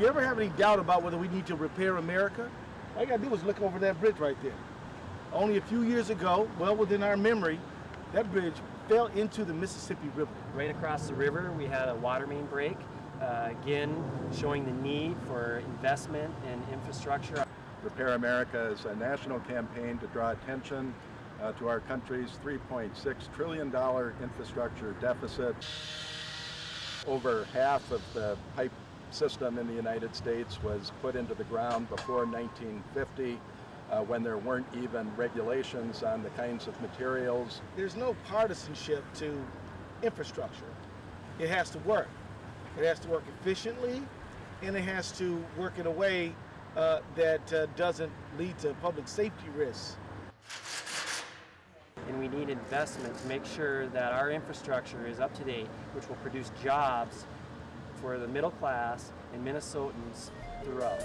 You ever have any doubt about whether we need to repair America? All you gotta do is look over that bridge right there. Only a few years ago, well within our memory, that bridge fell into the Mississippi River. Right across the river, we had a water main break, uh, again showing the need for investment in infrastructure. Repair America is a national campaign to draw attention uh, to our country's $3.6 trillion infrastructure deficit. Over half of the pipe system in the United States was put into the ground before 1950 uh, when there weren't even regulations on the kinds of materials. There's no partisanship to infrastructure. It has to work. It has to work efficiently and it has to work in a way uh, that uh, doesn't lead to public safety risks. We need investment to make sure that our infrastructure is up to date, which will produce jobs for the middle class and Minnesotans throughout.